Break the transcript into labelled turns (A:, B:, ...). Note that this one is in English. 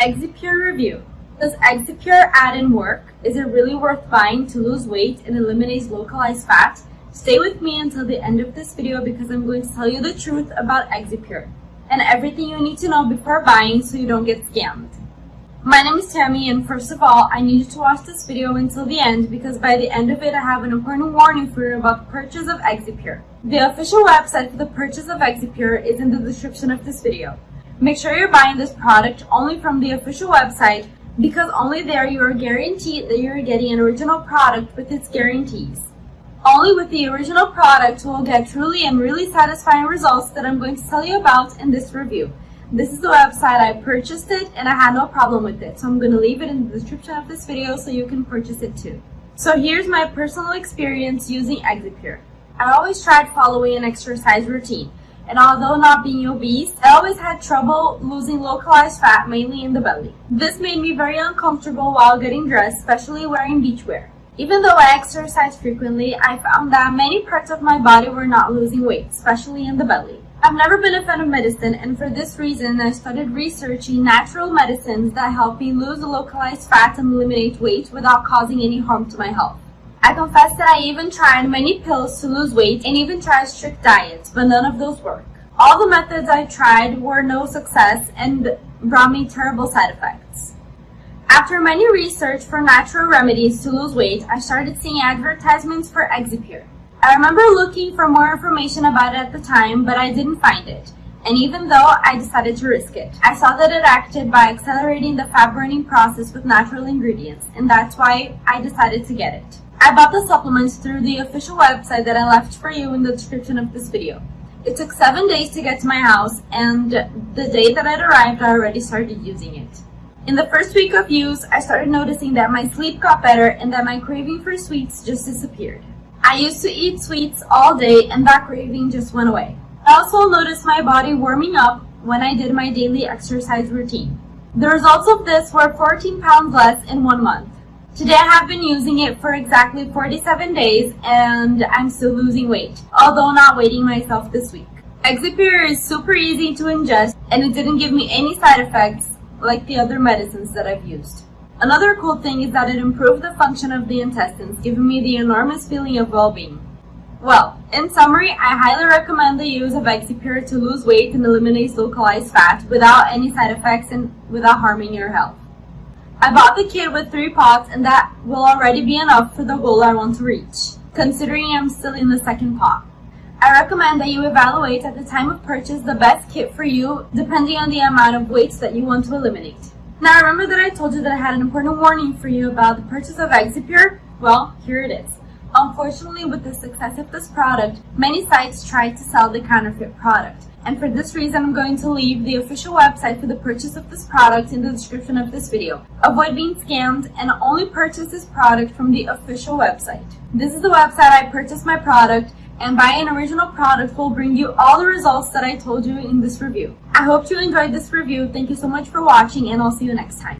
A: Exipure Review Does Exipure add-in work? Is it really worth buying to lose weight and eliminate localized fat? Stay with me until the end of this video because I'm going to tell you the truth about Exipure and everything you need to know before buying so you don't get scammed. My name is Tammy and first of all, I need you to watch this video until the end because by the end of it I have an important warning for you about the purchase of Exipure. The official website for the purchase of Exipure is in the description of this video. Make sure you're buying this product only from the official website because only there you are guaranteed that you're getting an original product with its guarantees. Only with the original product will get truly and really satisfying results that I'm going to tell you about in this review. This is the website I purchased it and I had no problem with it. So I'm going to leave it in the description of this video so you can purchase it too. So here's my personal experience using Exipure. I always tried following an exercise routine and although not being obese, I always had trouble losing localized fat, mainly in the belly. This made me very uncomfortable while getting dressed, especially wearing beachwear. Even though I exercise frequently, I found that many parts of my body were not losing weight, especially in the belly. I've never been a fan of medicine, and for this reason, I started researching natural medicines that help me lose localized fat and eliminate weight without causing any harm to my health. I confess that I even tried many pills to lose weight and even tried strict diets, but none of those worked. All the methods I tried were no success and brought me terrible side effects. After many research for natural remedies to lose weight, I started seeing advertisements for Exipure. I remember looking for more information about it at the time, but I didn't find it. And even though I decided to risk it, I saw that it acted by accelerating the fat burning process with natural ingredients, and that's why I decided to get it. I bought the supplements through the official website that I left for you in the description of this video. It took seven days to get to my house, and the day that it arrived, I already started using it. In the first week of use, I started noticing that my sleep got better and that my craving for sweets just disappeared. I used to eat sweets all day and that craving just went away. I also noticed my body warming up when I did my daily exercise routine. The results of this were 14 pounds less in one month. Today I have been using it for exactly 47 days and I'm still losing weight, although not weighing myself this week. Exipure is super easy to ingest and it didn't give me any side effects like the other medicines that I've used. Another cool thing is that it improved the function of the intestines, giving me the enormous feeling of well-being. Well, in summary, I highly recommend the use of Exipure to lose weight and eliminate localized fat without any side effects and without harming your health. I bought the kit with three pots and that will already be enough for the goal I want to reach, considering I'm still in the second pot. I recommend that you evaluate at the time of purchase the best kit for you depending on the amount of weights that you want to eliminate. Now remember that I told you that I had an important warning for you about the purchase of Exipure? Well, here it is. Unfortunately, with the success of this product, many sites tried to sell the counterfeit product. And for this reason, I'm going to leave the official website for the purchase of this product in the description of this video. Avoid being scammed and only purchase this product from the official website. This is the website I purchased my product and buying an original product will bring you all the results that I told you in this review. I hope you enjoyed this review. Thank you so much for watching and I'll see you next time.